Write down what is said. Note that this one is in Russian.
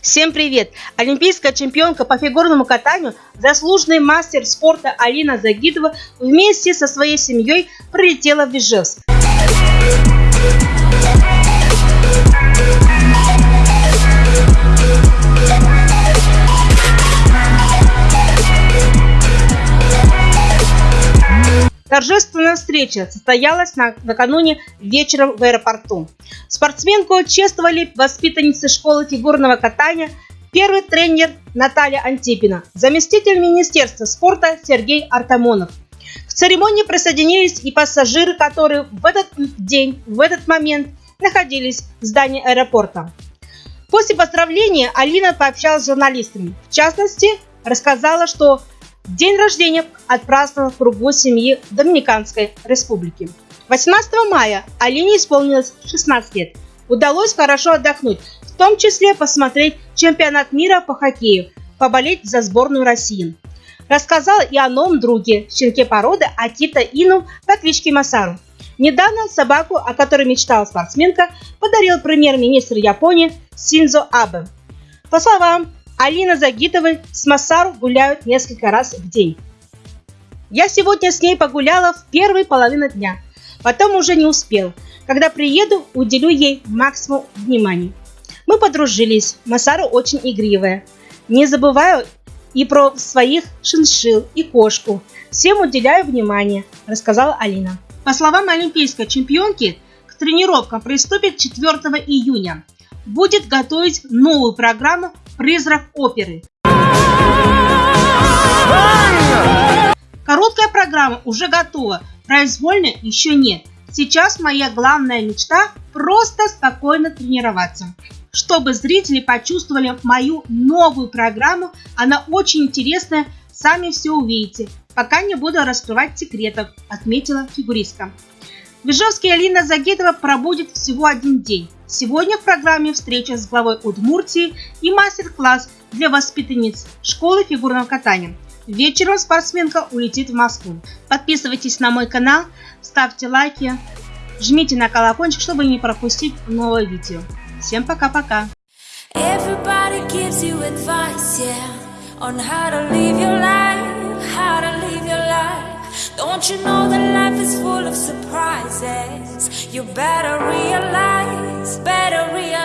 Всем привет! Олимпийская чемпионка по фигурному катанию, заслуженный мастер спорта Алина Загидова вместе со своей семьей прилетела в Ижевск. Торжественная встреча состоялась на, накануне вечером в аэропорту. Спортсменку чествовали воспитанницы школы фигурного катания, первый тренер Наталья Антипина, заместитель Министерства спорта Сергей Артамонов. К церемонии присоединились и пассажиры, которые в этот день, в этот момент находились в здании аэропорта. После поздравления Алина пообщалась с журналистами. В частности, рассказала, что День рождения отпраздновал в кругу семьи Доминиканской Республики. 18 мая Алине исполнилось 16 лет. Удалось хорошо отдохнуть, в том числе посмотреть чемпионат мира по хоккею, поболеть за сборную России. Рассказала и о новом друге, щенке породы Акита Ину по кличке Масару. Недавно собаку, о которой мечтала спортсменка, подарил премьер-министр Японии Синзо Абе. По словам Алина Загитовой с Масару гуляют несколько раз в день. Я сегодня с ней погуляла в первой половине дня, потом уже не успел. Когда приеду, уделю ей максимум внимания. Мы подружились, Масару очень игривая. Не забываю и про своих шиншил и кошку. Всем уделяю внимание, рассказала Алина. По словам олимпийской чемпионки, к тренировкам приступит 4 июня. Будет готовить новую программу «Призрак оперы». Короткая программа уже готова, произвольной еще нет. Сейчас моя главная мечта – просто спокойно тренироваться. Чтобы зрители почувствовали мою новую программу, она очень интересная, сами все увидите. Пока не буду раскрывать секретов, отметила фигуристка. В Ижевске Алина Загитова пробудет всего один день. Сегодня в программе встреча с главой Удмуртии и мастер-класс для воспитанниц школы фигурного катания. Вечером спортсменка улетит в Москву. Подписывайтесь на мой канал, ставьте лайки, жмите на колокольчик, чтобы не пропустить новое видео. Всем пока-пока! Don't you know that life is full of surprises? You better realize, better realize.